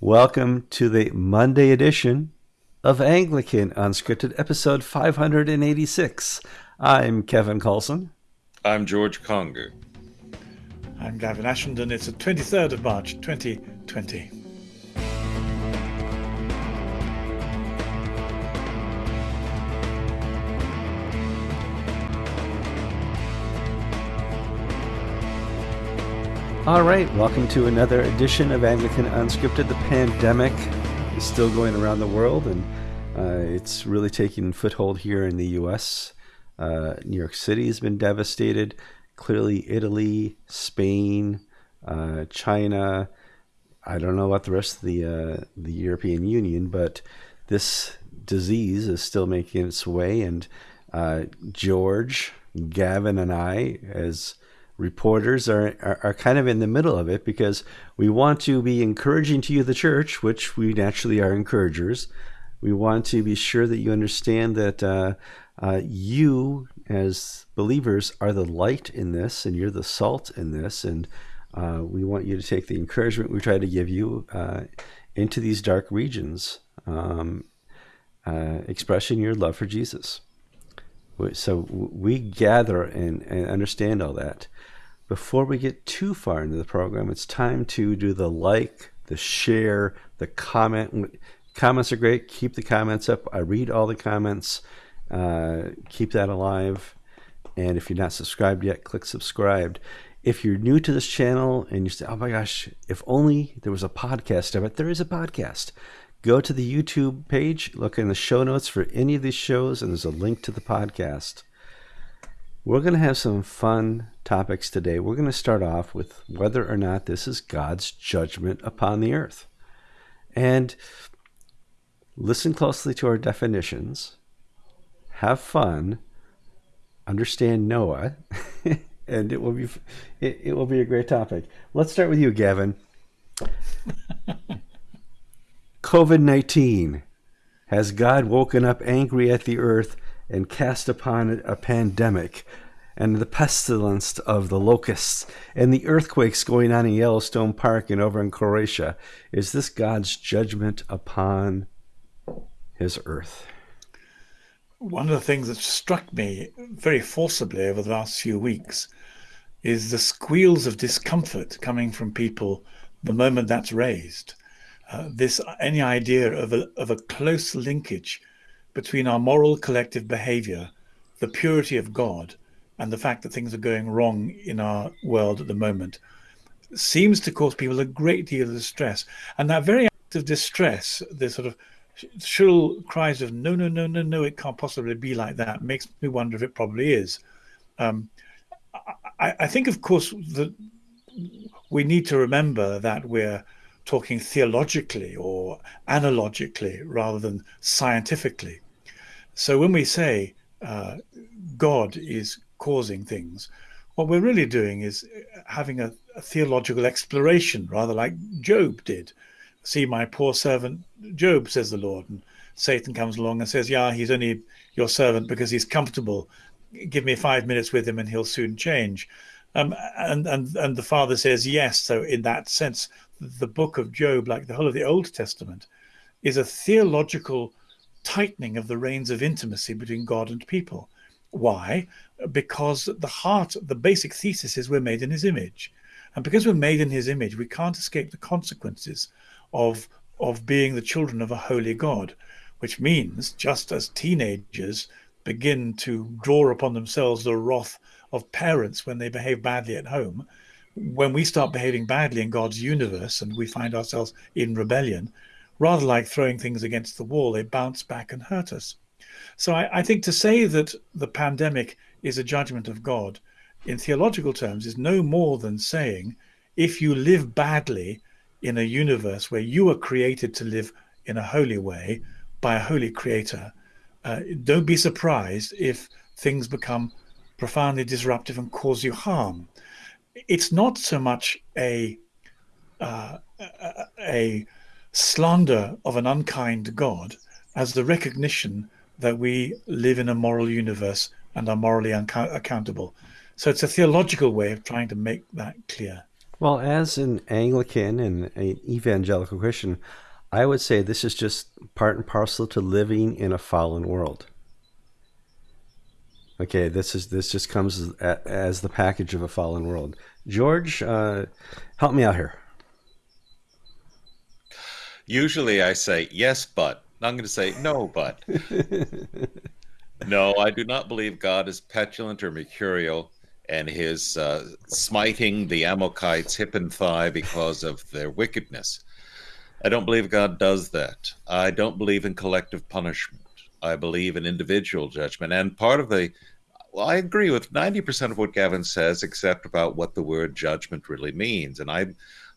Welcome to the Monday edition of Anglican Unscripted, episode 586. I'm Kevin Kallsen. I'm George Conger. I'm Gavin Ashenden. It's the 23rd of March, 2020. All right, welcome to another edition of Anglican Unscripted. The pandemic is still going around the world, and uh, it's really taking foothold here in the U.S. Uh, New York City has been devastated. Clearly, Italy, Spain, uh, China. I don't know about the rest of the uh, the European Union, but this disease is still making its way. And uh, George, Gavin, and I, as reporters are, are, are, kind of in the middle of it because we want to be encouraging to you, the church, which we naturally are encouragers. We want to be sure that you understand that uh, uh, you, as believers, are the light in this and you're the salt in this. And uh, we want you to take the encouragement we try to give you uh, into these dark regions, um, uh, expressing your love for Jesus. So we gather and, and understand all that before we get too far into the program, it's time to do the like, the share, the comment. Comments are great. Keep the comments up. I read all the comments. Uh, keep that alive. And if you're not subscribed yet, click subscribed. If you're new to this channel and you say, oh my gosh, if only there was a podcast of it, there is a podcast. Go to the YouTube page, look in the show notes for any of these shows, and there's a link to the podcast. We're going to have some fun topics today. We're going to start off with whether or not this is God's judgment upon the earth. And listen closely to our definitions, have fun, understand Noah, and it will be it, it will be a great topic. Let's start with you, Gavin. COVID 19. Has God woken up angry at the earth and cast upon it a pandemic and the pestilence of the locusts and the earthquakes going on in Yellowstone Park and over in Croatia. Is this God's judgment upon his earth? One of the things that struck me very forcibly over the last few weeks is the squeals of discomfort coming from people the moment that's raised. Uh, this any idea of a, of a close linkage between our moral collective behavior, the purity of God, and the fact that things are going wrong in our world at the moment seems to cause people a great deal of distress. And that very act of distress, the sort of shrill cries of no, no, no, no, no, it can't possibly be like that, makes me wonder if it probably is. Um, I, I think, of course, that we need to remember that we're talking theologically or analogically rather than scientifically. So when we say uh, God is causing things, what we're really doing is having a, a, theological exploration, rather like Job did. See my poor servant Job, says the Lord. And Satan comes along and says, Yeah, he's only your servant because he's comfortable. Give me five minutes with him and he'll soon change. Um, and, and, and the father says, Yes. So, in that sense, the book of Job, like the whole of the Old Testament, is a theological tightening of the reins of intimacy between God and people. Why? Because the heart, the basic thesis is we're made in his image. And because we're made in his image, we can't escape the consequences of, of being the children of a holy God, which means just as teenagers begin to draw upon themselves the wrath of parents when they behave badly at home, when we start behaving badly in God's universe and we find ourselves in rebellion, rather like throwing things against the wall, they bounce back and hurt us. So I, I think to say that the pandemic is a judgment of God in theological terms is no more than saying if you live badly in a universe where you are created to live in a holy way by a holy creator, uh, don't be surprised if things become profoundly disruptive and cause you harm. It's not so much a uh, a, slander of an unkind God as the recognition that we live in a moral universe and are morally accountable. So it's a theological way of trying to make that clear. Well, as an Anglican and an evangelical Christian, I would say this is just part and parcel to living in a fallen world. Okay, this is this just comes as, as the package of a fallen world. George, uh, help me out here. Usually I say yes, but. I'm going to say no, but. no, I do not believe God is petulant or mercurial and his uh, smiting the Amalekites hip and thigh because of their wickedness. I don't believe God does that. I don't believe in collective punishment. I believe in individual judgment. And part of the, well, I agree with 90% of what Gavin says, except about what the word judgment really means. And I,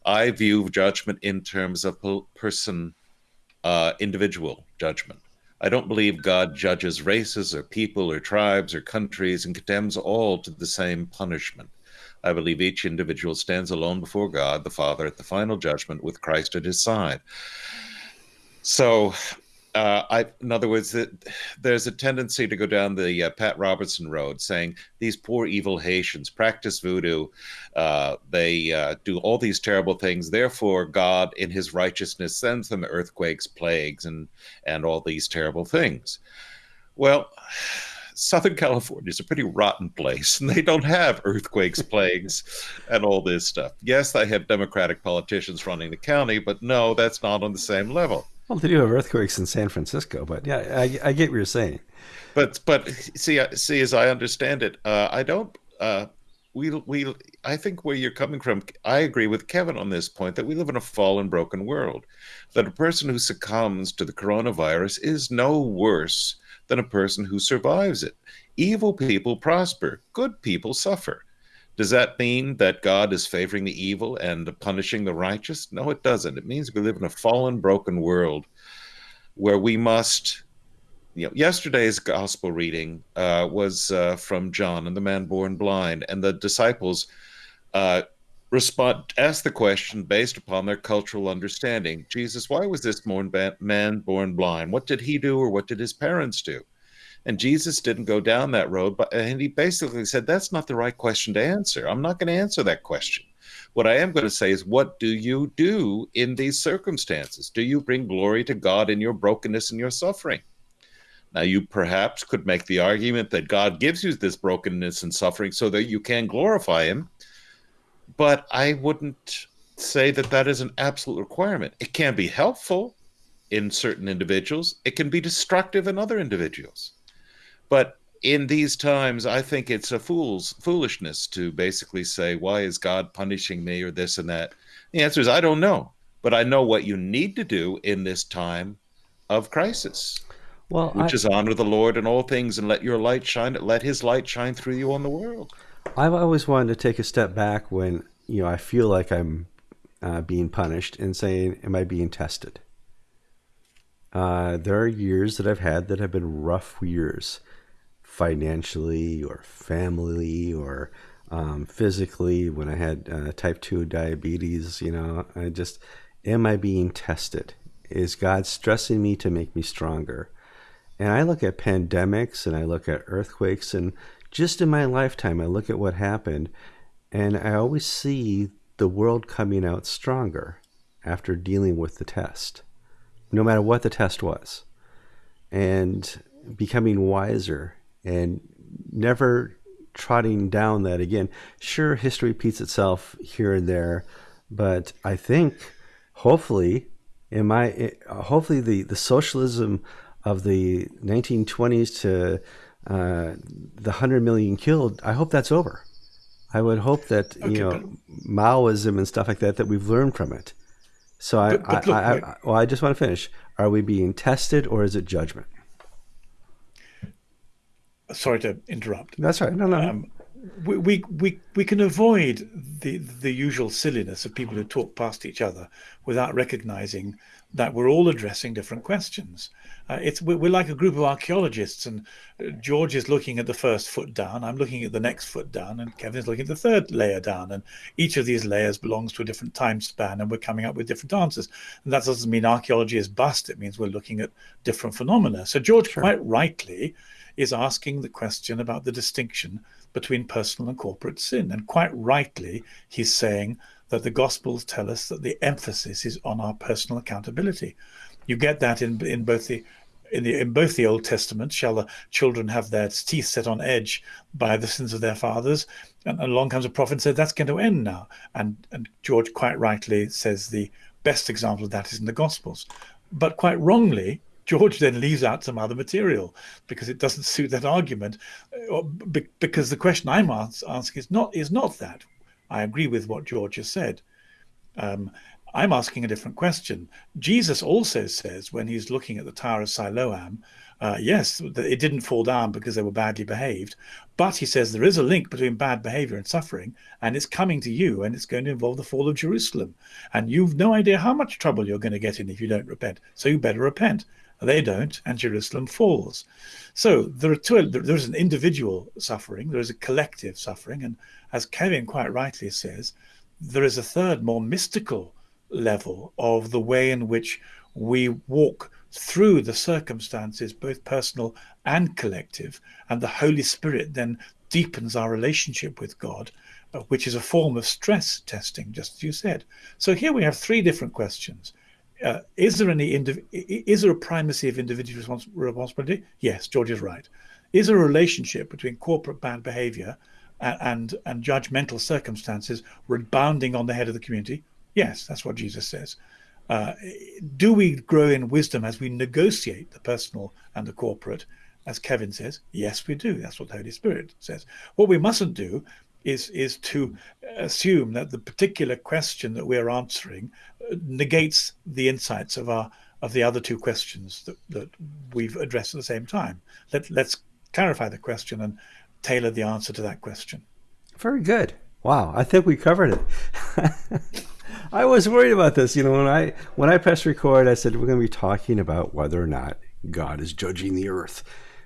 I view judgment in terms of person, uh, individual judgment. I don't believe God judges races or people or tribes or countries and condemns all to the same punishment. I believe each individual stands alone before God the Father at the final judgment with Christ at his side. So, uh, I, in other words, that there's a tendency to go down the uh, Pat Robertson road, saying these poor evil Haitians practice voodoo, uh, they uh, do all these terrible things. Therefore, God, in His righteousness, sends them earthquakes, plagues, and and all these terrible things. Well. Southern California is a pretty rotten place, and they don't have earthquakes, plagues, and all this stuff. Yes, they have Democratic politicians running the county, but no, that's not on the same level. Well, they do have earthquakes in San Francisco, but yeah, I, I get what you're saying. But but see see as I understand it, uh, I don't. Uh, we we I think where you're coming from, I agree with Kevin on this point that we live in a fallen, broken world. That a person who succumbs to the coronavirus is no worse than a person who survives it. Evil people prosper, good people suffer. Does that mean that God is favoring the evil and punishing the righteous? No, it doesn't. It means we live in a fallen, broken world where we must. You know, yesterday's gospel reading uh, was uh, from John and the man born blind, and the disciples uh, respond ask the question based upon their cultural understanding. Jesus, why was this man born blind? What did he do, or what did his parents do? And Jesus didn't go down that road, but and he basically said that's not the right question to answer. I'm not going to answer that question. What I am going to say is, what do you do in these circumstances? Do you bring glory to God in your brokenness and your suffering? Now, you perhaps could make the argument that God gives you this brokenness and suffering so that you can glorify Him, but I wouldn't say that that is an absolute requirement. It can be helpful in certain individuals, it can be destructive in other individuals. But in these times, I think it's a fool's foolishness to basically say, "Why is God punishing me?" or this and that. The answer is, I don't know, but I know what you need to do in this time of crisis. Well, which I, is honor the Lord in all things and let your light shine. Let His light shine through you on the world. I've always wanted to take a step back when you know I feel like I'm uh, being punished and saying, "Am I being tested?" Uh, there are years that I've had that have been rough years financially or family or um, physically when I had uh, type 2 diabetes. You know, I just, am I being tested? Is God stressing me to make me stronger? And I look at pandemics and I look at earthquakes, and just in my lifetime, I look at what happened, and I always see the world coming out stronger after dealing with the test, no matter what the test was, and becoming wiser and never trotting down that again. Sure, history repeats itself here and there, but I think hopefully, in my hopefully the the socialism of the 1920s to uh, the hundred million killed, I hope that's over. I would hope that okay, you know but, Maoism and stuff like that that we've learned from it. So I, but, but look, I, I, well, I just want to finish. Are we being tested or is it judgment? Sorry to interrupt. That's right. No, no. Um, we, we, we, we can avoid the, the usual silliness of people who talk past each other without recognizing that we're all addressing different questions. Uh, it's we're, we're, like a group of archaeologists, and uh, George is looking at the first foot down. I'm looking at the next foot down, and Kevin is looking at the third layer down. And each of these layers belongs to a different time span, and we're coming up with different answers. And that doesn't mean archaeology is bust. It means we're looking at different phenomena. So George, sure. quite rightly, is asking the question about the distinction between personal and corporate sin. And quite rightly, he's saying that the Gospels tell us that the emphasis is on our personal accountability. You get that in in both the in, the, in both the Old Testament, shall the children have their teeth set on edge by the sins of their fathers? And, along comes a prophet and says that's going to end now. And and George quite rightly says the best example of that is in the Gospels, but quite wrongly. George then leaves out some other material because it doesn't suit that argument. Uh, because the question I'm asking is not is not that. I agree with what George has said. Um, I'm asking a different question. Jesus also says when he's looking at the Tower of Siloam, uh, yes, it didn't fall down because they were badly behaved, but he says there is a link between bad behavior and suffering, and it's coming to you, and it's going to involve the fall of Jerusalem. And you've no idea how much trouble you're going to get in if you don't repent. So you better repent. They don't, and Jerusalem falls. So there are two. There's an individual suffering. There is a collective suffering, and as Kevin quite rightly says, there is a third, more mystical level of the way in which we walk through the circumstances, both personal and collective, and the Holy Spirit then deepens our relationship with God, uh, which is a form of stress testing, just as you said. So here we have three different questions. Uh, is there any is there a primacy of individual respons responsibility? Yes, George is right. Is there a relationship between corporate bad behavior and, and, and judgmental circumstances rebounding on the head of the community? Yes, that's what Jesus says. Uh, do we grow in wisdom as we negotiate the personal and the corporate? As Kevin says, yes, we do. That's what the Holy Spirit says. What we mustn't do is is to assume that the particular question that we're answering uh, negates the insights of our of the other two questions that, that we've addressed at the same time. Let, let's clarify the question and tailor the answer to that question. Very good. Wow, I think we covered it. I was worried about this. You know, when I when I pressed record, I said we're going to be talking about whether or not God is judging the earth.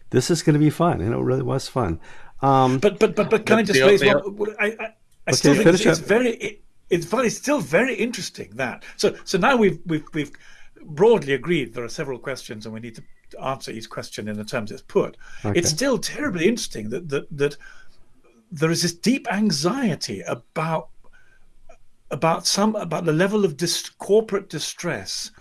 This is going to be fun, and it really was fun. Um, but but but but can I just raise one? I, I, I still think it's, it's very it, it's very still very interesting that so so now we've we've we've broadly agreed there are several questions and we need to answer each question in the terms it's put. Okay. It's still terribly interesting that that that there is this deep anxiety about about some about the level of dis- corporate distress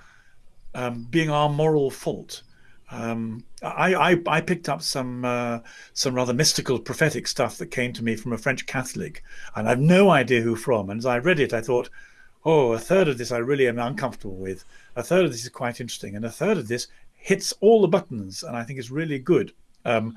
um, being our moral fault. Um, I, I, I picked up some uh, some rather mystical prophetic stuff that came to me from a French Catholic, and I've no idea who from. And as I read it, I thought, oh, a third of this I really am uncomfortable with. A third of this is quite interesting, and a third of this hits all the buttons, and I think is really good. Um,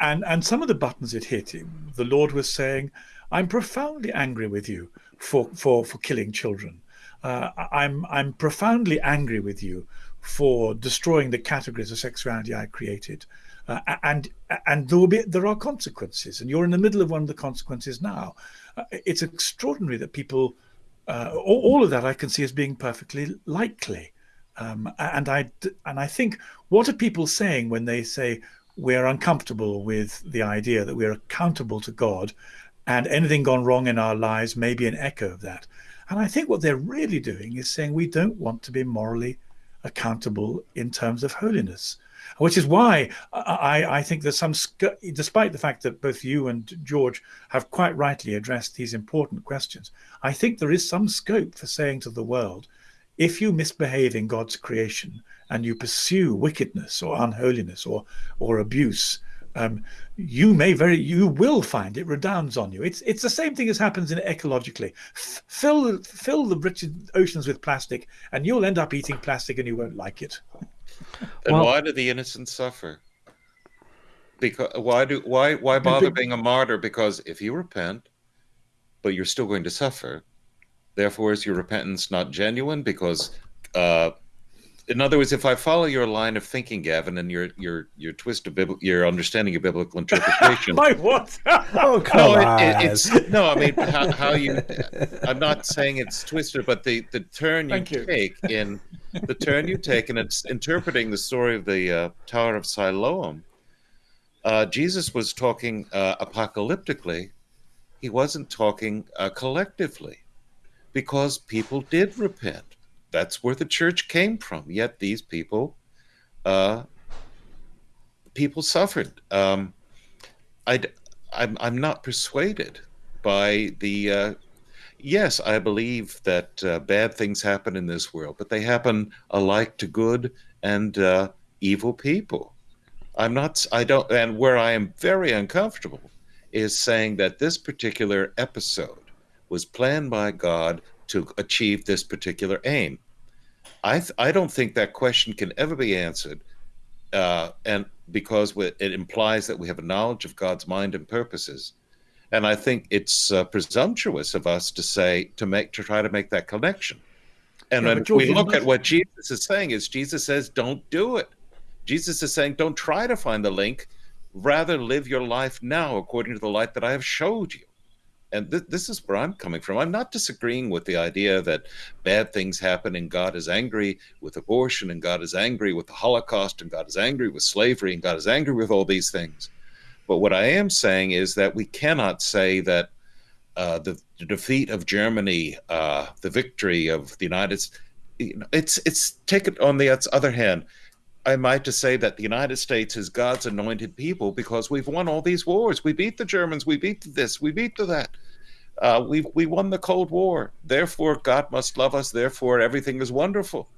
and and some of the buttons it hit, the Lord was saying, "I'm profoundly angry with you for for for killing children. Uh, I'm I'm profoundly angry with you for destroying the categories of sexuality I created, uh, and and there will be there are consequences, and you're in the middle of one of the consequences now. Uh, it's extraordinary that people, uh, all, all, of that I can see as being perfectly likely, um, and I and I think what are people saying when they say we're uncomfortable with the idea that we're accountable to God and anything gone wrong in our lives may be an echo of that. And I think what they're really doing is saying we don't want to be morally accountable in terms of holiness, which is why I, I think there's some, despite the fact that both you and George have quite rightly addressed these important questions, I think there is some scope for saying to the world, if you misbehave in God's creation and you pursue wickedness or unholiness or, or abuse, um, you may very you will find it redounds on you. It's it's the same thing as happens in ecologically. F- fill fill the rich oceans with plastic, and you'll end up eating plastic, and you won't like it. And well, why do the innocent suffer? Because why do why why bother being a martyr? Because if you repent, but you're still going to suffer, therefore is your repentance not genuine? Because uh, in other words, if I follow your line of thinking, Gavin, and your your your twist of biblical, your understanding of biblical interpretation, my what? oh come no, on! It, it's no, I mean how, how, you. I'm not saying it's twisted, but the the turn you, you. take in the turn you take in it's interpreting the story of the uh, Tower of Siloam. Uh, Jesus was talking uh, apocalyptically. He wasn't talking uh, collectively, because people did repent that's where the church came from. Yet these people, uh, people suffered. Um, I, I'm, I'm not persuaded by the, uh, yes, I believe that uh, bad things happen in this world, but they happen alike to good and uh, evil people. I'm not, I don't, and where I am very uncomfortable is saying that this particular episode was planned by God to achieve this particular aim. I, th- I don't think that question can ever be answered. Uh, and because it implies that we have a knowledge of God's mind and purposes. And I think it's uh, presumptuous of us to say, to make, to try to make that connection. And yeah, when George, we look at what Jesus is saying, is Jesus says, don't do it. Jesus is saying, don't try to find the link. Rather, live your life now according to the light that I have showed you. And th- this is where I'm coming from. I'm not disagreeing with the idea that bad things happen and God is angry with abortion and God is angry with the Holocaust and God is angry with slavery and God is angry with all these things. But what I am saying is that we cannot say that uh, the, the, defeat of Germany, uh, the victory of the United States, it's it's taken on the other hand I might just say that the United States is God's anointed people because we've won all these wars. We beat the Germans. We beat this. We beat that. Uh, we we won the Cold War. Therefore, God must love us. Therefore, everything is wonderful.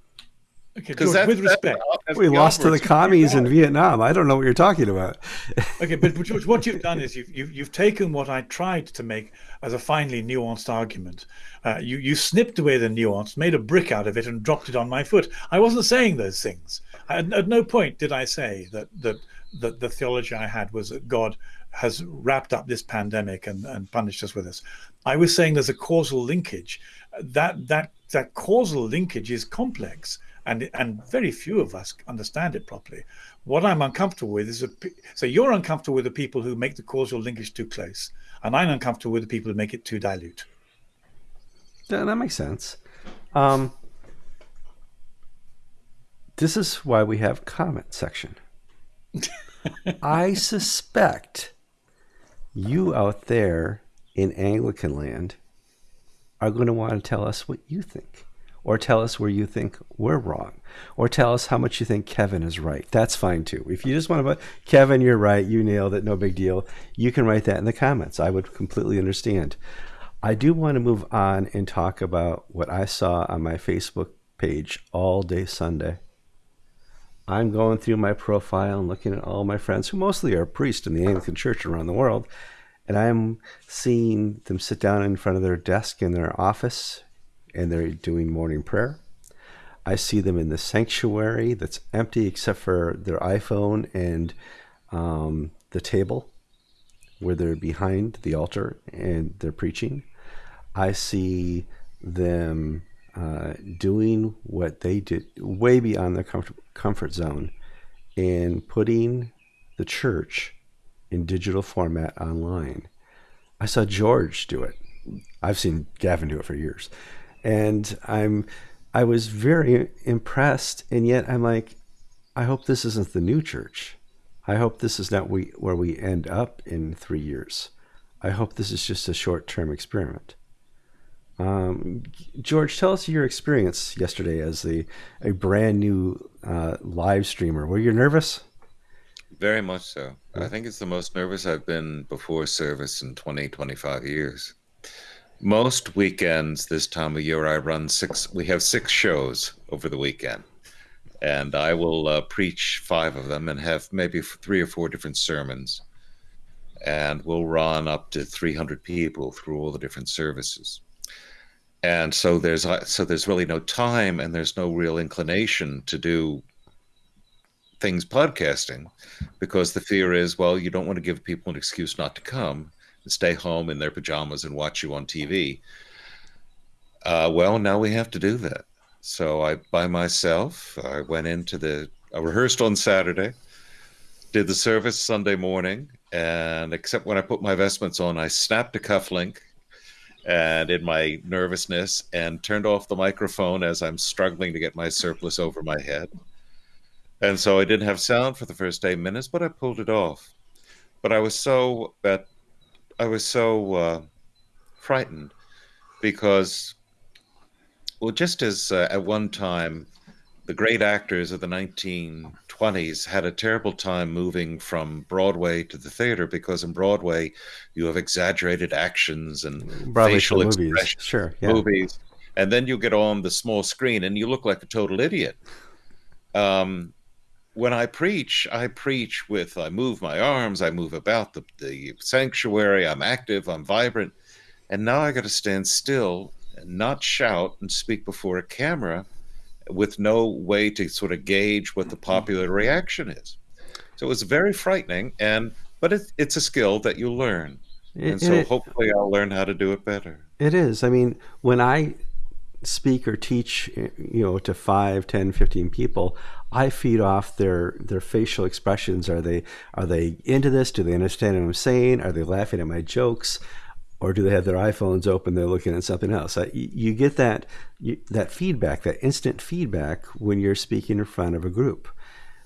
Okay, George, that, with respect, we lost to the commies in Vietnam. I don't know what you're talking about. okay, but George, what you've done is you've, you've, you've taken what I tried to make as a finely nuanced argument. Uh, you you snipped away the nuance, made a brick out of it, and dropped it on my foot. I wasn't saying those things. At, at no point did I say that that that the theology I had was that God has wrapped up this pandemic and, and punished us with this. I was saying there's a causal linkage. That that that causal linkage is complex and and very few of us understand it properly. What I'm uncomfortable with is a, so you're uncomfortable with the people who make the causal linkage too close, and I'm uncomfortable with the people who make it too dilute. Yeah, that makes sense. Um, this is why we have comment section. I suspect you out there in Anglican land are going to want to tell us what you think, or tell us where you think we're wrong, or tell us how much you think Kevin is right. That's fine too. If you just want to, Kevin, you're right, you nailed it, no big deal. You can write that in the comments. I would completely understand. I do want to move on and talk about what I saw on my Facebook page all day Sunday. I'm going through my profile and looking at all my friends who mostly are priests in the Anglican Church around the world, and I'm seeing them sit down in front of their desk in their office and they're doing morning prayer. I see them in the sanctuary that's empty except for their iPhone and um, the table where they're behind the altar and they're preaching. I see them uh, doing what they did way beyond their comfort, comfort zone in putting the church in digital format online. I saw George do it. I've seen Gavin do it for years. And I'm I was very impressed and yet I'm like I hope this isn't the new church. I hope this is not we, where we end up in 3 years. I hope this is just a short-term experiment. Um, George, tell us your experience yesterday as a, a brand new uh, live streamer. Were you nervous? Very much so. I think it's the most nervous I've been before service in 20, 25 years. Most weekends this time of year, I run six, we have six shows over the weekend. And I will uh, preach five of them and have maybe three or four different sermons. And we'll run up to 300 people through all the different services and so there's uh, so there's really no time and there's no real inclination to do things podcasting because the fear is well you don't want to give people an excuse not to come and stay home in their pajamas and watch you on tv uh, well now we have to do that. So i by myself i went into the i rehearsed on saturday did the service sunday morning and except when i put my vestments on i snapped a cufflink and in my nervousness and turned off the microphone as I'm struggling to get my surplice over my head. And so I didn't have sound for the first eight minutes, but I pulled it off. But I was so that I was so uh, frightened because, well, just as uh, at one time the great actors of the 1920s had a terrible time moving from Broadway to the theater because in Broadway you have exaggerated actions and Broadway facial expressions, Sure. Yeah. movies, and then you get on the small screen and you look like a total idiot. Um, when I preach, I preach with I move my arms, I move about the, the sanctuary, I'm active, I'm vibrant, and now I got to stand still and not shout and speak before a camera with no way to sort of gauge what the mm-hmm. popular reaction is. So it was very frightening, and but it, it's a skill that you learn, and so it- hopefully I'll learn how to do it better. It is. I mean, when I speak or teach, you know, to 5, 10, 15 people, I feed off their their facial expressions. Are they are they into this? Do they understand what I'm saying? Are they laughing at my jokes? Or do they have their iPhones open? They're looking at something else. You get that that feedback, that instant feedback when you're speaking in front of a group.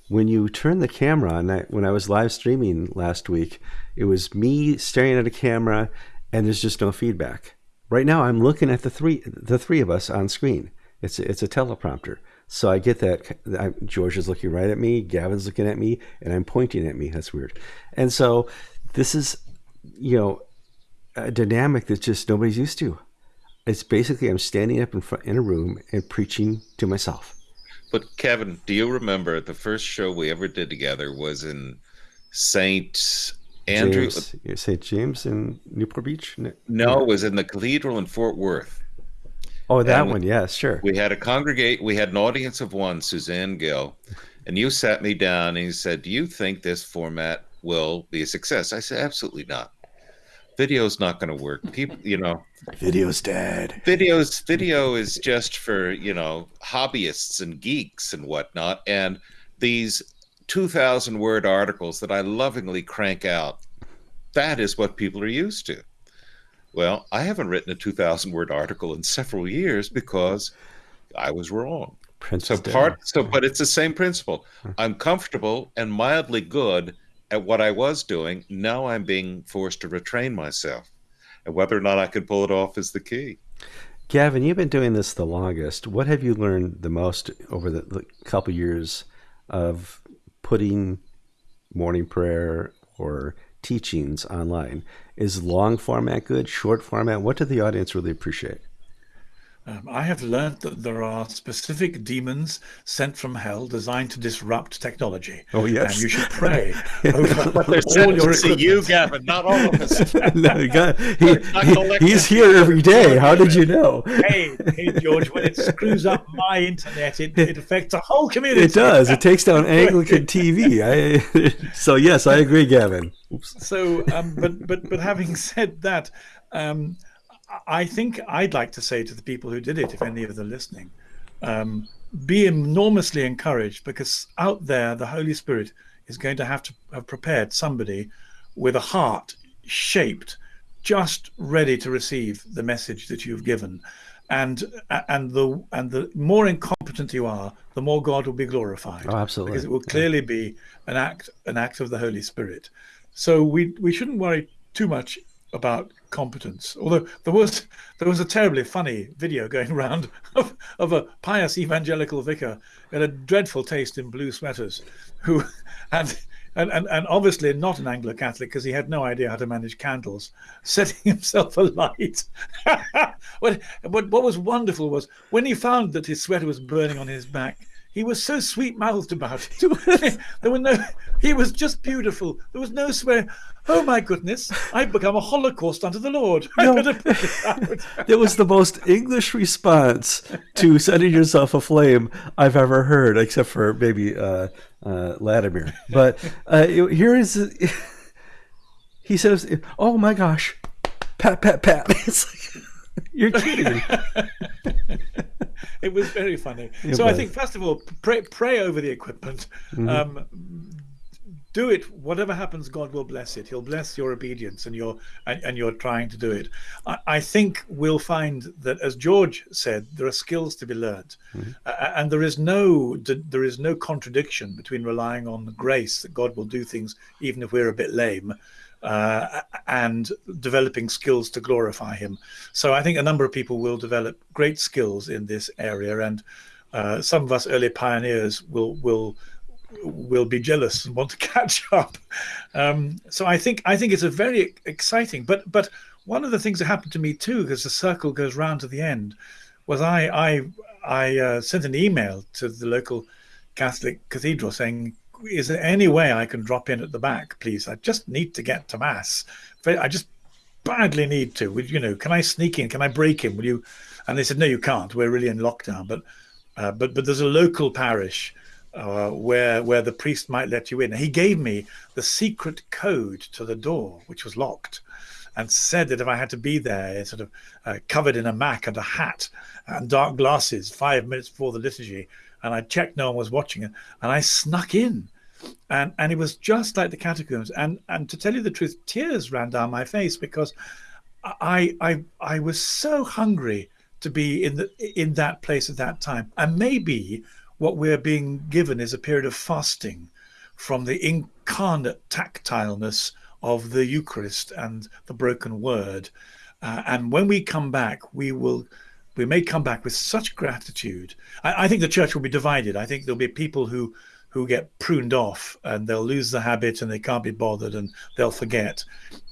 When you turn the camera on, when I was live streaming last week, it was me staring at a camera, and there's just no feedback. Right now, I'm looking at the three the three of us on screen. It's a, it's a teleprompter, so I get that. I, George is looking right at me, Gavin's looking at me, and I'm pointing at me. That's weird. And so this is, you know, a dynamic that just nobody's used to. It's basically I'm standing up in front in a room and preaching to myself. But Kevin, do you remember the first show we ever did together was in Saint Andrew? James, St. James in Newport Beach. No, No, it was in the cathedral in Fort Worth. Oh, that And- one. Yes, sure. We had a congregate. We had an audience of one, Suzanne Gill, and you sat me down and you said, "Do you think this format will be a success?" I said, "Absolutely not. Video's not going to work. People, you know, Video's dead. videos video is just for you know hobbyists and geeks and whatnot and these 2000 word articles that i lovingly crank out that is what people are used to. Well i haven't written a 2000 word article in several years because i was wrong. Prince so part so but it's the same principle. I'm comfortable and mildly good at what i was doing now i'm being forced to retrain myself and whether or not i can pull it off is the key Gavin, you've been doing this the longest. What have you learned the most over the, the couple years of putting morning prayer or teachings online? Is long format good? Short format? What did the audience really appreciate? Um, I have learned that there are specific demons sent from hell designed to disrupt technology. Oh, yes. And you should pray over But they're all your to you. Gavin, not all of us. No, got- he- he- he's here every day. How did you know? Hey, hey, George, when it screws up my internet, it, it affects the whole community. It does. It takes down Anglican TV. I, so yes, I agree, Gavin. Oops. so um, but but but having said that um, i think i'd like to say to the people who did it if any of them are listening um, be enormously encouraged because out there the holy spirit is going to have to have prepared somebody with a heart shaped just ready to receive the message that you've given and and the and the more incompetent you are the more god will be glorified Oh, absolutely. because it will clearly be an act an act of the Holy Spirit. So we we shouldn't worry too much about competence. Although there was there was a terribly funny video going around of, of a pious evangelical vicar had a dreadful taste in blue sweaters, who had and, and, and obviously not an Anglo Catholic because he had no idea how to manage candles, setting himself alight. what, what what was wonderful was when he found that his sweater was burning on his back, he was so sweet mouthed about it. there were no he was just beautiful. There was no swear. Oh my goodness, I've become a holocaust unto the Lord. No. it was the most English response to setting yourself aflame I've ever heard, except for maybe uh, uh, Latimer. But uh, here is he says, "Oh my gosh, pat pat pat." It's like you're kidding me. it was very funny. So I think first of all, pray pray over the equipment. Mm-hmm. Um, do it. Whatever happens, God will bless it. He'll bless your obedience and your and, and you're trying to do it. I, I think we'll find that, as George said, there are skills to be learned, Mm-hmm. uh, and there is no there is no contradiction between relying on grace that God will do things even if we're a bit lame. Uh, and developing skills to glorify him. So I think a number of people will develop great skills in this area, and uh, some of us early pioneers will will will be jealous and want to catch up. Um, so I think I think it's a very exciting. But but one of the things that happened to me too, because the circle goes round to the end, was I I I uh, sent an email to the local Catholic cathedral saying, "Is there any way I can drop in at the back, please? I just need to get to mass. I just badly need to. Would you know? Can I sneak in? Can I break in? Will you?" And they said, "No, you can't. We're really in lockdown." But uh, but but there's a local parish uh, where where the priest might let you in. He gave me the secret code to the door, which was locked, and said that if I had to be there, sort of uh, covered in a mac and a hat and dark glasses, five minutes before the liturgy, and I checked no one was watching it, and I snuck in. And and it was just like the catacombs. And and to tell you the truth, tears ran down my face because I I I was so hungry to be in the in that place at that time. And maybe what we're being given is a period of fasting from the incarnate tactileness of the Eucharist and the broken word. Uh, and when we come back, we will we may come back with such gratitude. I, I, think the church will be divided. I think there'll be people who who get pruned off and they'll lose the habit and they can't be bothered and they'll forget.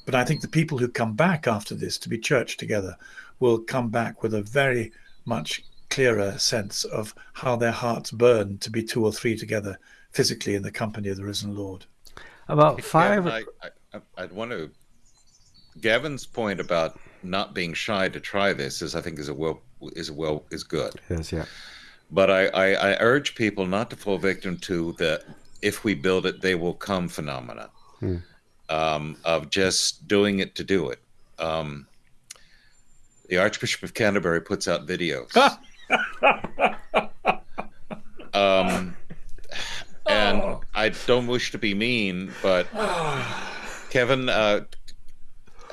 But I think the people who come back after this to be church together will come back with a very much clearer sense of how their hearts burn to be two or three together physically in the company of the risen Lord. About five. I, I, I'd want to. Gavin's point about not being shy to try this is, I think, is a well is well is good. Yes, yeah. But I, I, I urge people not to fall victim to the if we build it, they will come phenomena hmm. um, of just doing it to do it. Um, the Archbishop of Canterbury puts out videos. um, and oh. I don't wish to be mean, but Kevin, uh,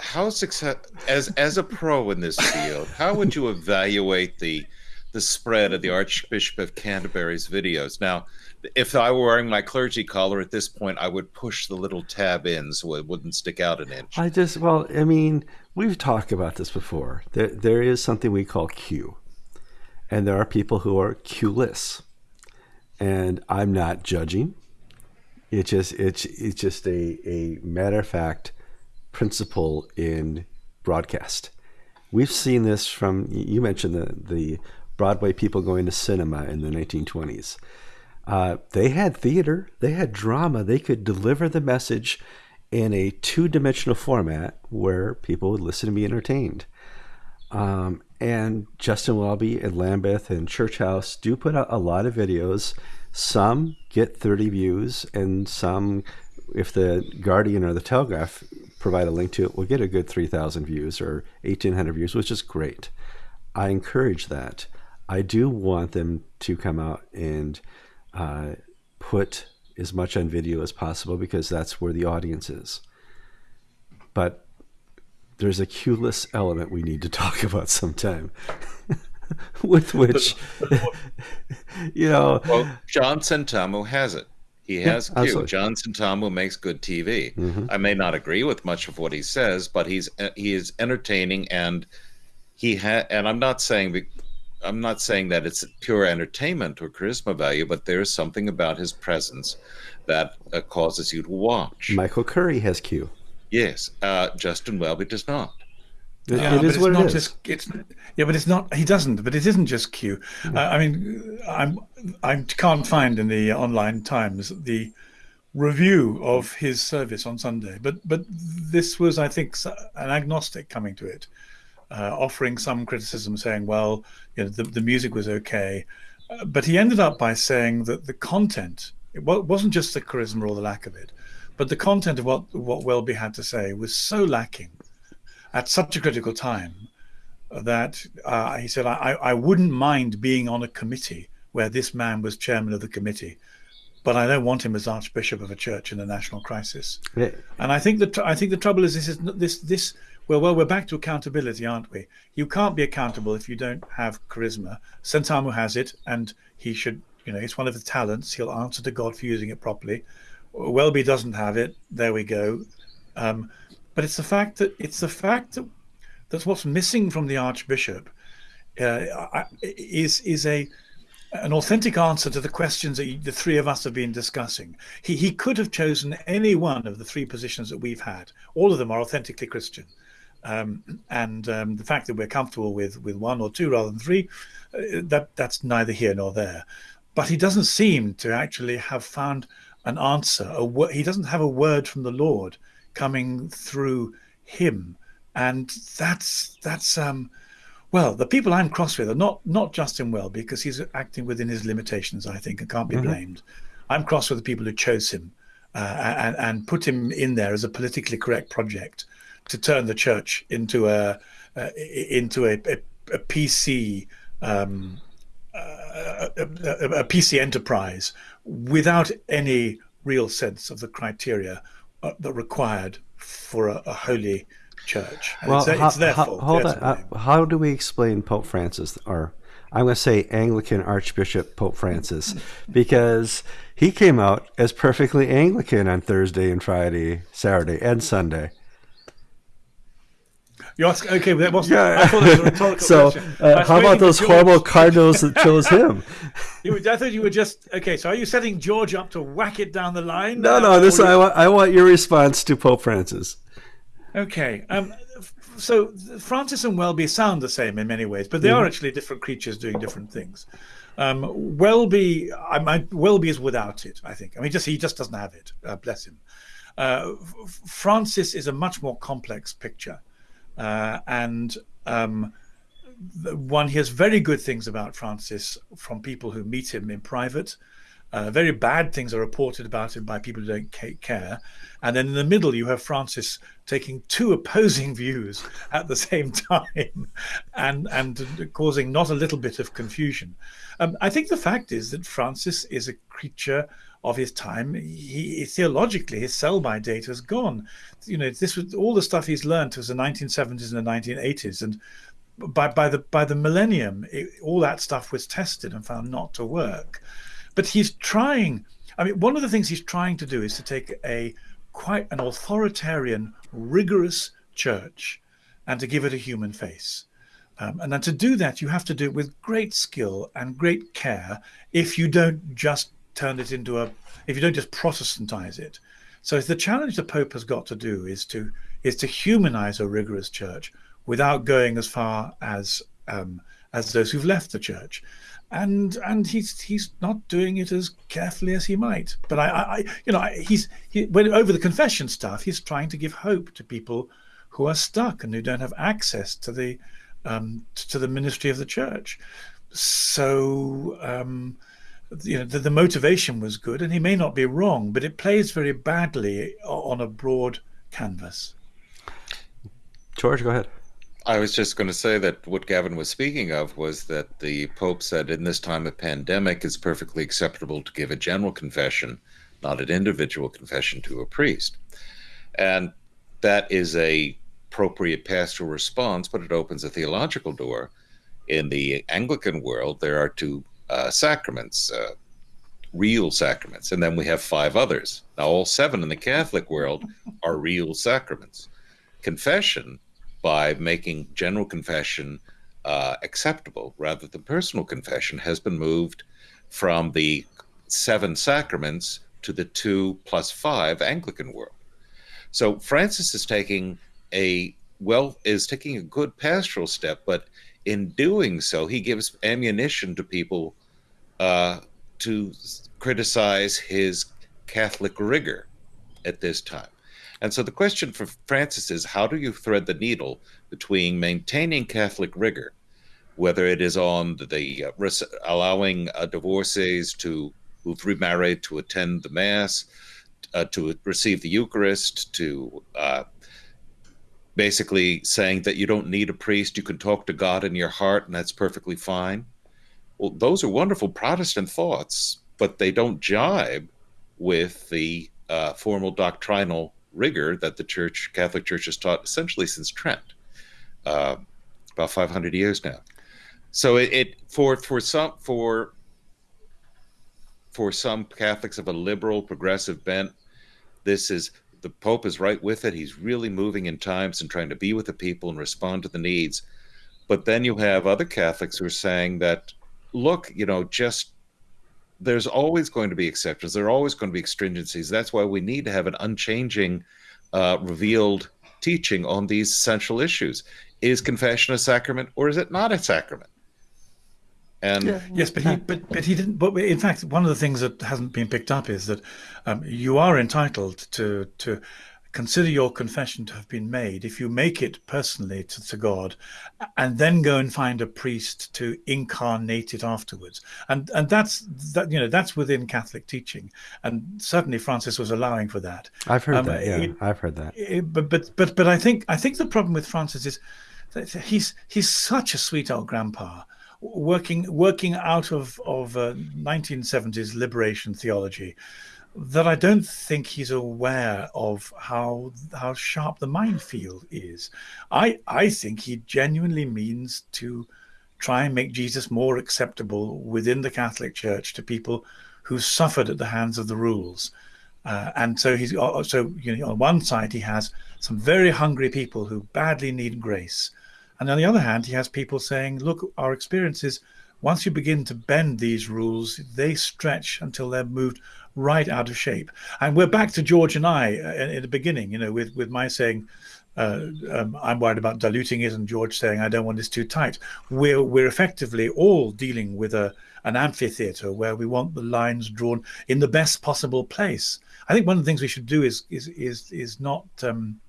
how success as as a pro in this field, how would you evaluate the the spread of the Archbishop of Canterbury's videos? Now, if I were wearing my clergy collar at this point, I would push the little tab in so it wouldn't stick out an inch. I just, well, I mean, we've talked about this before. There, there is something we call Q, and there are people who are Q-less, and I'm not judging. It just, it's, it's just a, a matter of fact principle in broadcast. We've seen this from, you mentioned the, the Broadway people going to cinema in the 1920s uh, they had theater, they had drama, they could deliver the message in a two dimensional format where people would listen and be entertained. Um, and Justin Welby and Lambeth and Church House do put out a lot of videos. Some get 30 views, and some, if the Guardian or the Telegraph provide a link to it, we'll get a good 3,000 views or 1,800 views, which is great. I encourage that. I do want them to come out and uh, put as much on video as possible because that's where the audience is. But there's a cueless element we need to talk about sometime. with which, you know. Well, John Sentamu has it. He has yeah, Q. John Sentamu makes good TV. Mm-hmm. I may not agree with much of what he says, but he's he is entertaining and he had. And I'm not saying I'm not saying that it's pure entertainment or charisma value, but there is something about his presence that uh, causes you to watch. Michael Curry has Q. Yes, uh, Justin Welby does not. It, yeah, it is what it is. Just, it's, yeah, but it's not. He doesn't. But it isn't just Q. Mm. Uh, I mean, I'm I can't find in the online Times the review of his service on Sunday. But but this was, I think, an agnostic coming to it uh, offering some criticism, saying, well, you know, the, the music was okay. Uh, but he ended up by saying that the content, it wasn't just the charisma or the lack of it, but the content of what, what Welby had to say was so lacking at such a critical time that uh, he said, I, I wouldn't mind being on a committee where this man was chairman of the committee but I don't want him as archbishop of a church in a national crisis. Yeah. And I think that I think the trouble is this is this this well, well, we're back to accountability, aren't we? You can't be accountable if you don't have charisma. Sentamu has it, and he should, you know, it's one of the talents. He'll answer to God for using it properly. Welby doesn't have it. There we go. Um, but it's the fact that it's the fact that that's what's missing from the Archbishop uh, is is a an authentic answer to the questions that the three of us have been discussing. He, he could have chosen any one of the three positions that we've had. All of them are authentically Christian. Um, and um, the fact that we're comfortable with with one or two rather than three, uh, that that's neither here nor there. But he doesn't seem to actually have found an answer. A he doesn't have a word from the Lord coming through him, and that's that's um, well, the people I'm cross with are not not Justin Welby because he's acting within his limitations, I think, and can't be mm-hmm. blamed. I'm cross with the people who chose him uh, and, and put him in there as a politically correct project to turn the church into a uh, into a, a, a PC um, uh, a, a, PC enterprise without any real sense of the criteria that required for a, a holy church. well, it's, how, it's their how, fault. Hold on. Uh, how do we explain Pope Francis, or I'm going to say Anglican Archbishop Pope Francis, because he came out as perfectly Anglican on Thursday and Friday, Saturday, and Sunday. You ask, okay, that was yeah. I thought it was a rhetorical so, uh, how about those horrible cardinals that chose him? you, I thought you were just okay. So, are you setting George up to whack it down the line? No, no. This I want. I want your response to Pope Francis. Okay. Um, so Francis and Welby sound the same in many ways, but they mm-hmm. are actually different creatures doing different things. Um, Welby, I, I, Welby is without it. I think. I mean, just he just doesn't have it. Uh, bless him. Uh, Francis is a much more complex picture, uh, and um, one hears very good things about Francis from people who meet him in private. Uh, very bad things are reported about him by people who don't care. And then in the middle, you have Francis taking two opposing views at the same time and, and causing not a little bit of confusion. Um, I think the fact is that Francis is a creature of his time. He theologically, his sell-by date has gone. You know, this was all the stuff he's learned was the 1970s and the 1980s, and by by the by the millennium, it, all that stuff was tested and found not to work. But he's trying. I mean, one of the things he's trying to do is to take a quite an authoritarian, rigorous church and to give it a human face. Um, and then to do that, you have to do it with great skill and great care if you don't just turn it into a, if you don't just Protestantize it. So the challenge the Pope has got to do is to is to humanize a rigorous church without going as far as um, as those who've left the church and and he's he's not doing it as carefully as he might. But I, I you know, he's he, when over the confession stuff, he's trying to give hope to people who are stuck and who don't have access to the um, to the ministry of the church. So um, you know, the, the motivation was good, and he may not be wrong, but it plays very badly on a broad canvas. George, go ahead. I was just going to say that what Gavin was speaking of was that the Pope said in this time of pandemic, it's perfectly acceptable to give a general confession, not an individual confession to a priest. And that is a appropriate pastoral response, but it opens a theological door. In the Anglican world, there are two uh, sacraments, uh, real sacraments, and then we have five others. Now, all seven in the Catholic world are real sacraments. Confession by making general confession uh, acceptable rather than personal confession has been moved from the seven sacraments to the two plus five Anglican world. So Francis is taking a well is taking a good pastoral step, but in doing so, he gives ammunition to people uh, to criticize his Catholic rigor at this time. And so the question for Francis is how do you thread the needle between maintaining Catholic rigor, whether it is on the uh, allowing uh, divorcees to who've remarried to attend the Mass, uh, to receive the Eucharist, to uh, basically saying that you don't need a priest, you can talk to God in your heart, and that's perfectly fine. Well, those are wonderful Protestant thoughts, but they don't jibe with the uh, formal doctrinal rigor that the Church, Catholic Church, has taught essentially since Trent, uh, about 500 years now. So it, it for for some for for some Catholics of a liberal progressive bent, this is the Pope is right with it. He's really moving in times and trying to be with the people and respond to the needs. But then you have other Catholics who are saying that look, you know, just there's always going to be exceptions. There are always going to be extringencies. That's why we need to have an unchanging, uh, revealed teaching on these central issues. Is confession a sacrament or is it not a sacrament? And yeah. yes, but he but but he didn't. But in fact, one of the things that hasn't been picked up is that um, you are entitled to to consider your confession to have been made if you make it personally to, to God, and then go and find a priest to incarnate it afterwards. And and that's that you know that's within Catholic teaching, and certainly Francis was allowing for that. I've heard um, that. Yeah, it, I've heard that. It, but but but but I think I think the problem with Francis is that he's he's such a sweet old grandpa working working out of of uh, 1970s liberation theology that I don't think he's aware of how how sharp the minefield is. I I think he genuinely means to try and make Jesus more acceptable within the Catholic Church to people who suffered at the hands of the rules. Uh, and so he's uh, so you know on one side he has some very hungry people who badly need grace and on the other hand, he has people saying, look, our experiences, once you begin to bend these rules, they stretch until they're moved right out of shape. And we're back to George and I uh, in the beginning, you know, with, with my saying, uh, um, I'm worried about diluting it, and George saying, I don't want this too tight. We're, we're effectively all dealing with a, an amphitheater where we want the lines drawn in the best possible place. I think one of the things we should do is is is is not um,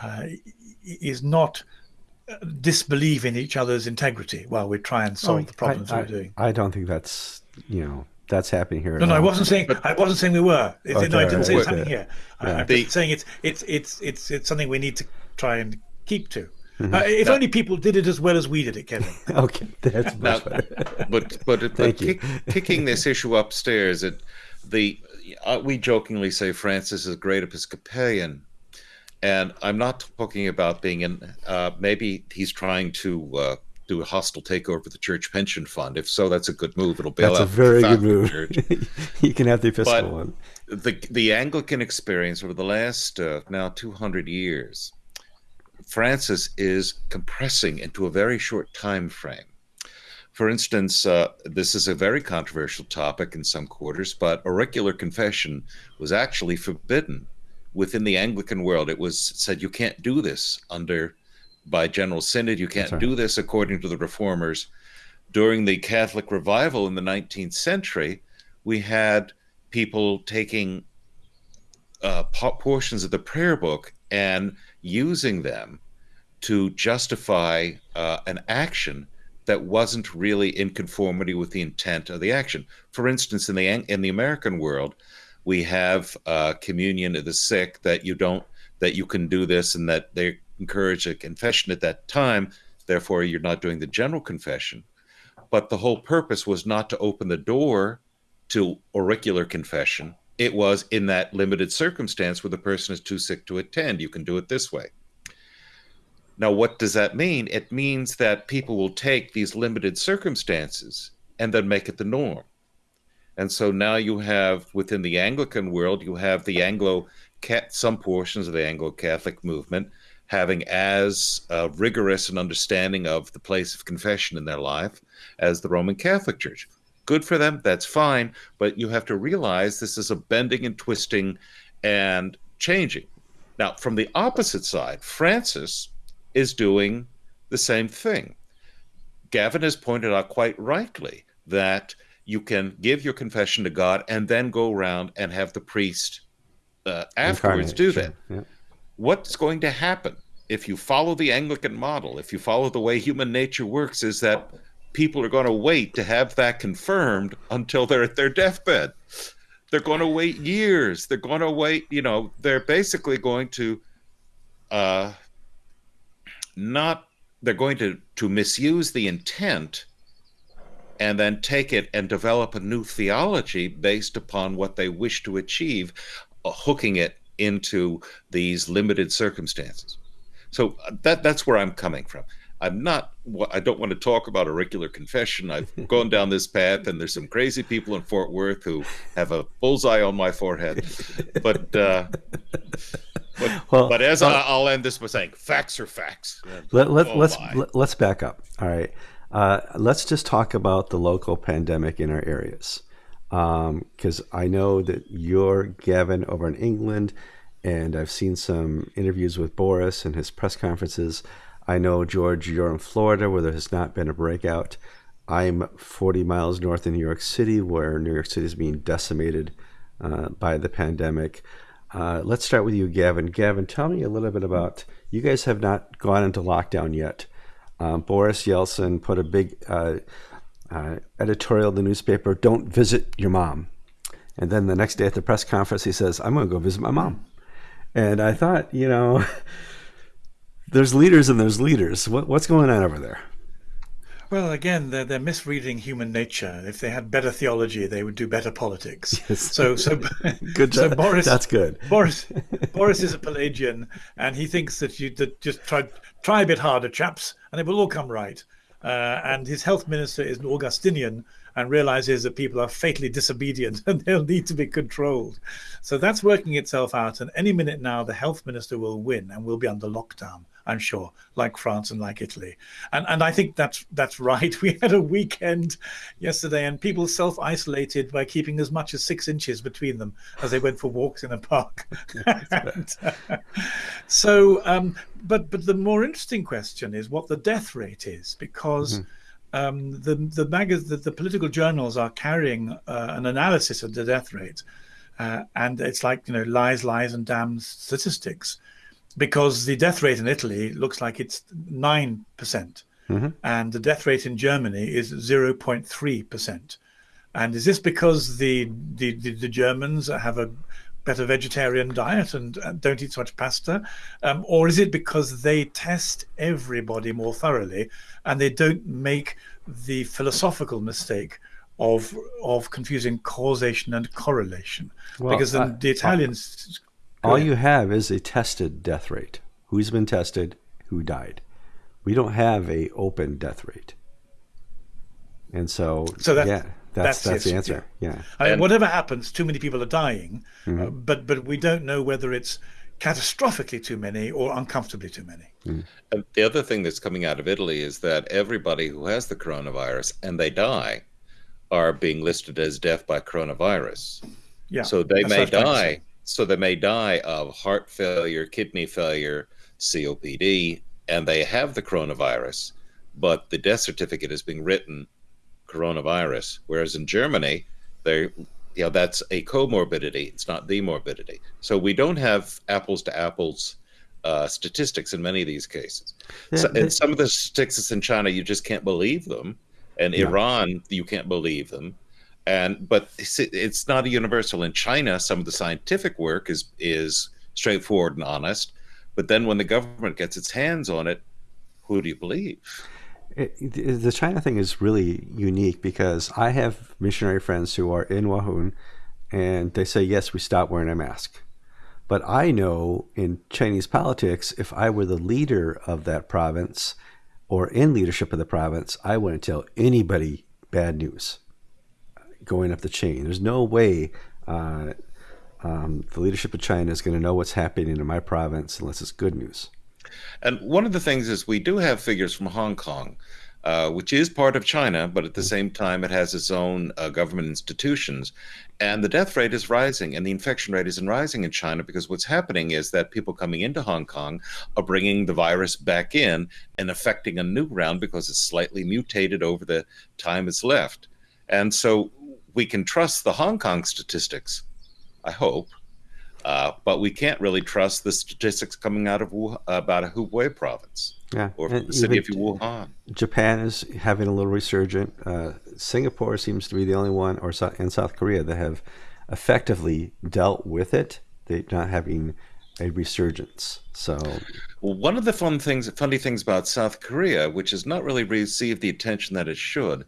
uh, is not disbelieve in each other's integrity while we try and solve oh, the problems I, we're doing. I don't think that's you know that's happening here. No, no, I wasn't saying I wasn't saying we were. It, okay, no, I didn't right, say it's happening here. Yeah. I, am the, saying it's it's it's it's it's something we need to try and keep to. Mm-hmm. Uh, if no. only people did it as well as we did it, Kevin. okay, that's much now, better. But but, but kick, kicking this issue upstairs, it the uh, we jokingly say Francis is a great Episcopalian and I'm not talking about being in. Uh, maybe he's trying to uh, do a hostile takeover of the church pension fund. If so, that's a good move. It'll bail that's out. That's a very good move. you can have the Episcopal but one. The the Anglican experience over the last uh, now 200 years, Francis is compressing into a very short time frame. For instance, uh, this is a very controversial topic in some quarters, but auricular confession was actually forbidden within the Anglican world, it was said you can't do this under by General Synod. You can't do this according to the reformers. During the Catholic revival in the 19th century, we had people taking uh, portions of the prayer book and using them to justify uh, an action that wasn't really in conformity with the intent of the action. For instance, in the in the American world, we have uh, communion of the sick that you don't that you can do this and that they encourage a confession at that time therefore you're not doing the general confession. But the whole purpose was not to open the door to auricular confession. It was in that limited circumstance where the person is too sick to attend. You can do it this way. Now what does that mean? It means that people will take these limited circumstances and then make it the norm. And so now you have within the Anglican world, you have the Anglo some portions of the Anglo Catholic movement having as uh, rigorous an understanding of the place of confession in their life as the Roman Catholic Church. Good for them, that's fine, but you have to realize this is a bending and twisting and changing. Now, from the opposite side, Francis is doing the same thing. Gavin has pointed out quite rightly that you can give your confession to God and then go around and have the priest uh, afterwards do that. Yeah. What's going to happen if you follow the Anglican model, if you follow the way human nature works, is that people are going to wait to have that confirmed until they're at their deathbed. They're going to wait years. They're going to wait, you know, they're basically going to uh, not, they're going to, to misuse the intent and then take it and develop a new theology based upon what they wish to achieve, uh, hooking it into these limited circumstances. So uh, that that's where I'm coming from. I'm not. I don't want to talk about auricular confession. I've gone down this path, and there's some crazy people in Fort Worth who have a bullseye on my forehead. But uh, but, well, but as uh, I, will end this by saying, facts are facts. Let, let, oh let's let, us back up. All right. Uh, let's just talk about the local pandemic in our areas. Because um, I know that you're Gavin over in England, and I've seen some interviews with Boris and his press conferences. I know, George, you're in Florida where there has not been a breakout. I'm 40 miles north of New York City, where New York City is being decimated uh, by the pandemic. Uh, let's start with you, Gavin. Gavin, tell me a little bit about you guys have not gone into lockdown yet. Um, Boris Yeltsin put a big uh, uh, editorial in the newspaper don't visit your mom. And then the next day at the press conference, he says, I'm going to go visit my mom. And I thought, you know, there's leaders and there's leaders. What, what's going on over there? Well, again, they're, they're misreading human nature. If they had better theology, they would do better politics. Yes. So, so good. So Boris, that's good. Boris, Boris is a Pelagian, and he thinks that you that just try try a bit harder, chaps, and it will all come right. Uh, and his health minister is an Augustinian and realizes that people are fatally disobedient and they'll need to be controlled. So that's working itself out. And any minute now, the health minister will win and we'll be under lockdown. I'm sure, like France and like Italy. And and I think that's that's right. We had a weekend yesterday, and people self isolated by keeping as much as six inches between them as they went for walks in a park. and, uh, so, um, but but the more interesting question is what the death rate is, because. Mm-hmm. Um, the the, mag- the, the political journals are carrying uh, an analysis of the death rate, uh, and it's like you know lies, lies, and damn statistics because the death rate in Italy looks like it's 9%, mm-hmm. and the death rate in Germany is 0.3%. And is this because the, the, the, the Germans have a better vegetarian diet and, and don't eat so much pasta? Um, or is it because they test everybody more thoroughly and they don't make the philosophical mistake of of confusing causation and correlation? Well, because the, the Italians all you have is a tested death rate. Who's been tested? Who died? We don't have a open death rate. And so, so that's, yeah, that's that's, that's the answer. Yeah. yeah. I mean, whatever happens, too many people are dying, mm-hmm. uh, but but we don't know whether it's catastrophically too many or uncomfortably too many. Mm. And the other thing that's coming out of Italy is that everybody who has the coronavirus and they die are being listed as death by coronavirus. Yeah. So they may die so they may die of heart failure, kidney failure, COPD, and they have the coronavirus, but the death certificate is being written coronavirus. Whereas in Germany, they you know that's a comorbidity it's not the morbidity so we don't have apples to apples uh, statistics in many of these cases so, and some of the statistics in china you just can't believe them and yeah. iran you can't believe them and but it's, not a universal in china. Some of the scientific work is is straightforward and honest. But then when the government gets its hands on it who do you believe? It, the china thing is really unique because i have missionary friends who are in wuhan and they say yes we stop wearing a mask. But i know in chinese politics if i were the leader of that province or in leadership of the province i wouldn't tell anybody bad news going up the chain. There's no way uh, um, the leadership of China is going to know what's happening in my province unless it's good news. And one of the things is we do have figures from Hong Kong, uh, which is part of China, but at the same time, it has its own uh, government institutions. And the death rate is rising and the infection rate isn't rising in China because what's happening is that people coming into Hong Kong are bringing the virus back in and affecting a new round because it's slightly mutated over the time it's left. And so we can trust the Hong Kong statistics, I hope, uh, but we can't really trust the statistics coming out of Wuhan, about a Hubei province yeah. or the city of Wuhan. Japan is having a little resurgent. Uh, Singapore seems to be the only one, or in South Korea, that have effectively dealt with it. They're not having a resurgence. So, well, one of the fun things, funny things about South Korea, which has not really received the attention that it should,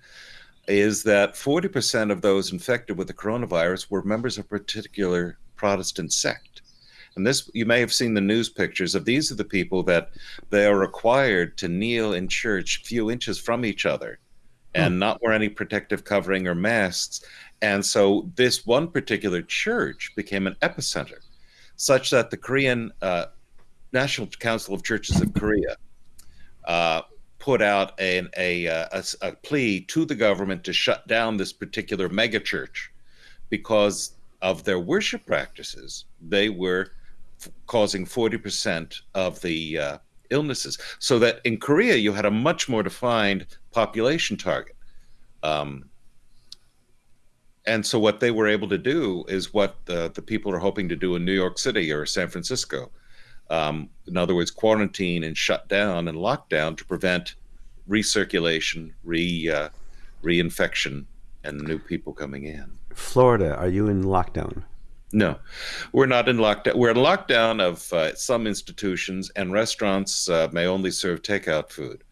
is that 40% of those infected with the coronavirus were members of a particular Protestant sect. And this, you may have seen the news pictures of these are the people that they are required to kneel in church a few inches from each other and hmm. not wear any protective covering or masks. And so this one particular church became an epicenter, such that the Korean uh, National Council of Churches of Korea uh, put out an, a, a, a plea to the government to shut down this particular megachurch because of their worship practices. They were causing 40% of the uh, illnesses. So that in Korea, you had a much more defined population target. Um, and so what they were able to do is what the, the people are hoping to do in New York City or San Francisco. Um, in other words, quarantine and shut down and lockdown to prevent recirculation, re uh, reinfection, and new people coming in. Florida, are you in lockdown? No, we're not in lockdown. We're in lockdown of uh, some institutions, and restaurants uh, may only serve takeout food.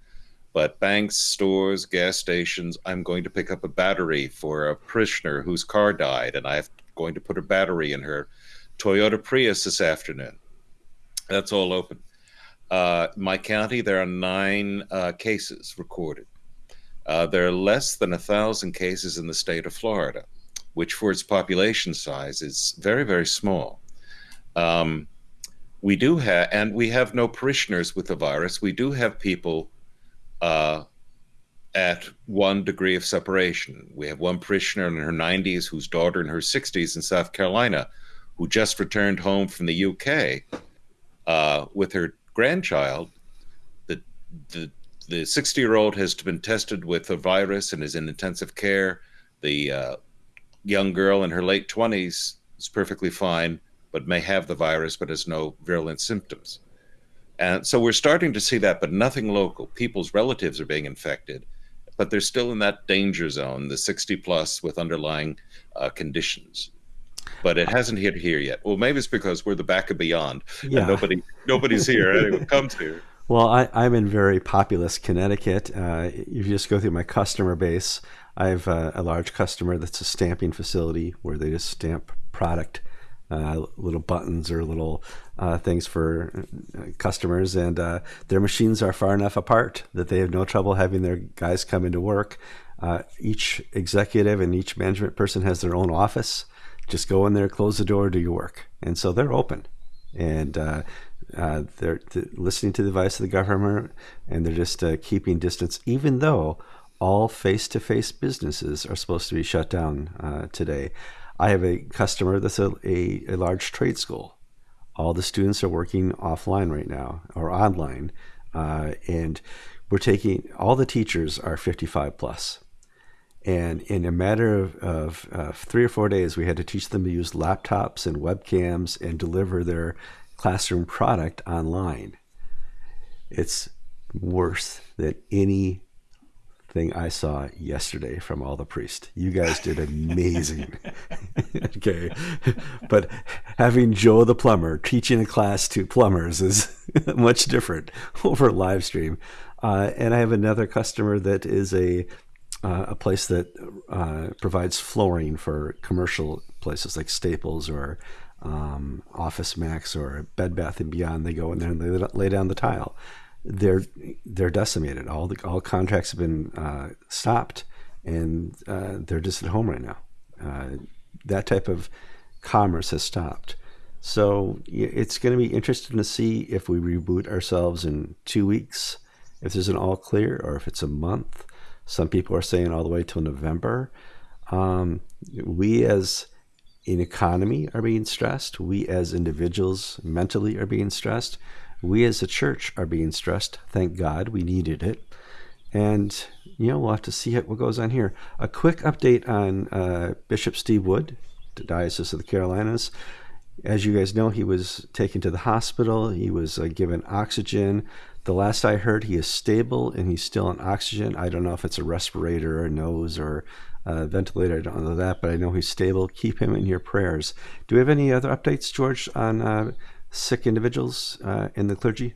But banks, stores, gas stations, I'm going to pick up a battery for a parishioner whose car died, and I'm going to put a battery in her Toyota Prius this afternoon. That's all open. Uh, my county, there are nine uh, cases recorded. Uh, there are less than a thousand cases in the state of Florida, which for its population size is very, very small. Um, we do have, and we have no parishioners with the virus. We do have people uh, at one degree of separation. We have one parishioner in her 90s whose daughter in her 60s in South Carolina who just returned home from the UK uh, with her grandchild. The, the, the 60 year old has been tested with the virus and is in intensive care. The uh, young girl in her late 20s is perfectly fine, but may have the virus, but has no virulent symptoms. And so we're starting to see that, but nothing local. People's relatives are being infected, but they're still in that danger zone, the 60 plus with underlying uh, conditions. But it hasn't hit here yet. Well, maybe it's because we're the back of beyond, yeah. and nobody nobody's here. Anyone comes here. Well, I, am in very populous Connecticut. Uh, if you just go through my customer base, I have a, a large customer that's a stamping facility where they just stamp product uh, little buttons or little uh, things for uh, customers, and uh, their machines are far enough apart that they have no trouble having their guys come into work. Uh, each executive and each management person has their own office. Just go in there, close the door, do your work, and so they're open, and uh, they're listening to the advice of the government, and they're just keeping distance, even though all face-to-face businesses are supposed to be shut down today. I have a customer that's a, a, a large trade school. All the students are working offline right now or online. Uh, and we're taking all the teachers are 55 plus. And in a matter of, of uh, three or four days, we had to teach them to use laptops and webcams and deliver their classroom product online. It's worse than any thing I saw yesterday from all the priests. You guys did amazing. okay. But having Joe the plumber teaching a class to plumbers is much different over live stream. Uh, and I have another customer that is a uh, a place that uh, provides flooring for commercial places like Staples or um, Office Max or Bed Bath and Beyond. They go in there and they lay down the tile they're they're decimated. All the all contracts have been uh, stopped, and uh, they're just at home right now. Uh, that type of commerce has stopped. So it's going to be interesting to see if we reboot ourselves in two weeks, if there's an all clear, or if it's a month. Some people are saying all the way till November. Um, we as an economy are being stressed. We as individuals mentally are being stressed we as a church are being stressed. Thank God we needed it. And, you know, we'll have to see what goes on here. A quick update on uh, Bishop Steve Wood, the Diocese of the Carolinas. As you guys know, he was taken to the hospital. He was uh, given oxygen. The last I heard, he is stable and he's still on oxygen. I don't know if it's a respirator or a nose or a ventilator. I don't know that, but I know he's stable. Keep him in your prayers. Do we have any other updates, George, on uh, sick individuals uh, in the clergy?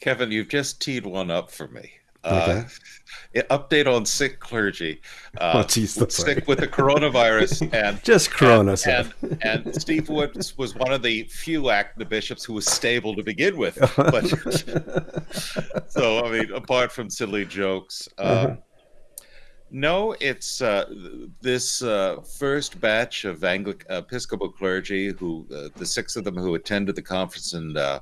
Kevin, you've just teed one up for me. Uh, okay. Uh, update on sick clergy. Uh, oh, geez, sick with the coronavirus and just corona and, and, and, Steve Woods was one of the few active bishops who was stable to begin with. But so I mean, apart from silly jokes, um, uh-huh. No, it's uh, this uh, first batch of Anglican Episcopal clergy, who uh, the six of them who attended the conference in uh,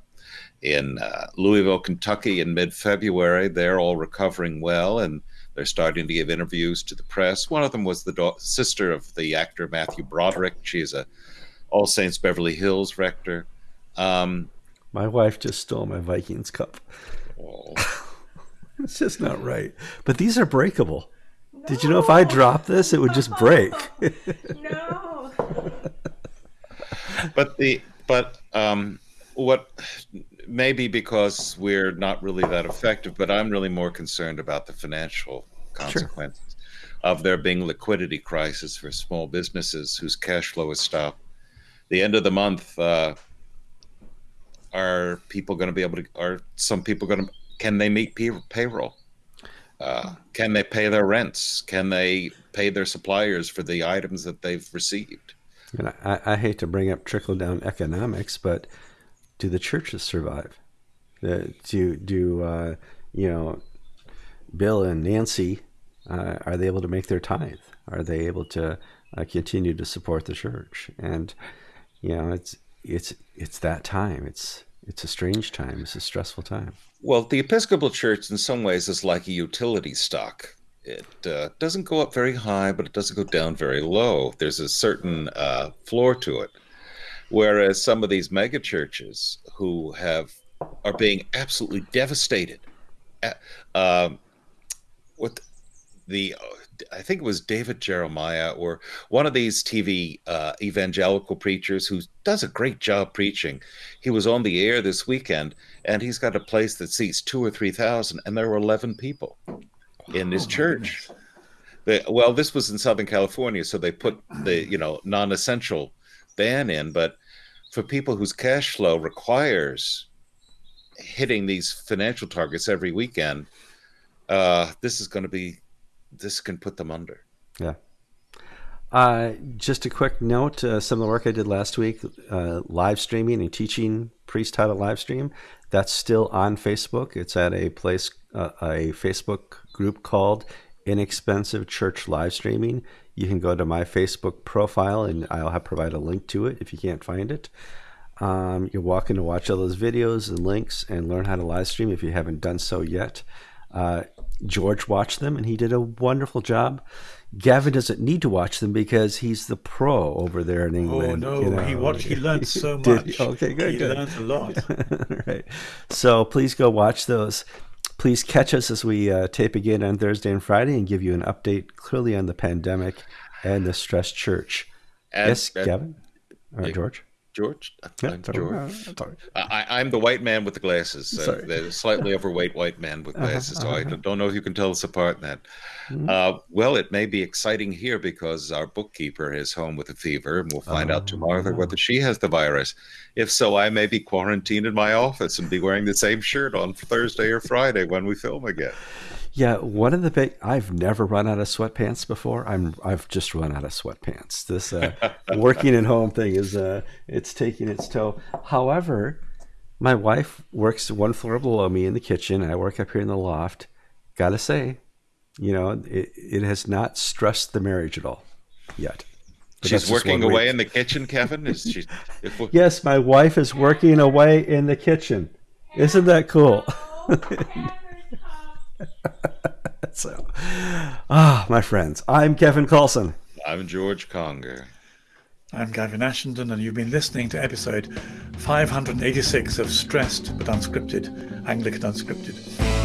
in uh, Louisville, Kentucky in mid February. They're all recovering well and they're starting to give interviews to the press. One of them was the da- sister of the actor Matthew Broderick. She's a All Saints Beverly Hills rector. Um, my wife just stole my Vikings cup. Oh. it's just not right. But these are breakable. No. Did you know if I drop this, it would just break? no. but the but um, what maybe because we're not really that effective, but I'm really more concerned about the financial consequences sure. of there being liquidity crisis for small businesses whose cash flow is stopped. The end of the month, uh, are people going to be able to? Are some people going to? Can they meet pay- payroll? Uh, can they pay their rents? Can they pay their suppliers for the items that they've received? And I, I hate to bring up trickle down economics, but do the churches survive? Uh, do do uh, you know Bill and Nancy? Uh, are they able to make their tithe? Are they able to uh, continue to support the church? And you know, it's it's it's that time. It's it's a strange time. It's a stressful time. Well, the Episcopal Church, in some ways, is like a utility stock. It uh, doesn't go up very high, but it doesn't go down very low. There's a certain uh, floor to it. Whereas some of these mega churches who have are being absolutely devastated. Uh, what the I think it was David Jeremiah or one of these TV uh, evangelical preachers who does a great job preaching. He was on the air this weekend, and he's got a place that seats two or three thousand, and there were eleven people in his oh, church. They, well, this was in Southern California, so they put the you know non-essential ban in, but for people whose cash flow requires hitting these financial targets every weekend, uh, this is going to be this can put them under. Yeah. Uh, just a quick note: uh, some of the work I did last week, uh, live streaming and teaching priest how to live stream, that's still on Facebook. It's at a place, uh, a Facebook group called Inexpensive Church Live Streaming. You can go to my Facebook profile, and I'll have provide a link to it if you can't find it. Um, you're welcome to watch all those videos and links and learn how to live stream if you haven't done so yet. Uh, George watched them and he did a wonderful job. Gavin doesn't need to watch them because he's the pro over there in oh, England. Oh no, you know? he watched. He learned so much. okay, good. He good. learned a lot. right. So please go watch those. Please catch us as we uh, tape again on Thursday and Friday and give you an update clearly on the pandemic and the stress church. And, yes, Gavin or George. George. I'm George. I, am the white man with the glasses. Uh, the slightly overweight white man with uh-huh, glasses. Uh-huh, so I don't know if you can tell us apart in that. Mm-hmm. Uh, well, it may be exciting here because our bookkeeper is home with a fever, and we'll find oh, out tomorrow oh. whether she has the virus. If so, I may be quarantined in my office and be wearing the same shirt on Thursday or Friday when we film again. Yeah, one of the big I've never run out of sweatpants before. I'm I've just run out of sweatpants. This uh, working at home thing is uh, it's taking its toll. However, my wife works one floor below me in the kitchen. I work up here in the loft. Gotta say, you know, it, it has not stressed the marriage at all yet. But She's working away week. in the kitchen, Kevin. Is she? yes, my wife is working away in the kitchen. Isn't that cool? so, ah, my friends, I'm Kevin Kallsen. I'm George Conger. I'm Gavin Ashenden, and you've been listening to episode 586 of Stressed but Unscripted, Anglican Unscripted.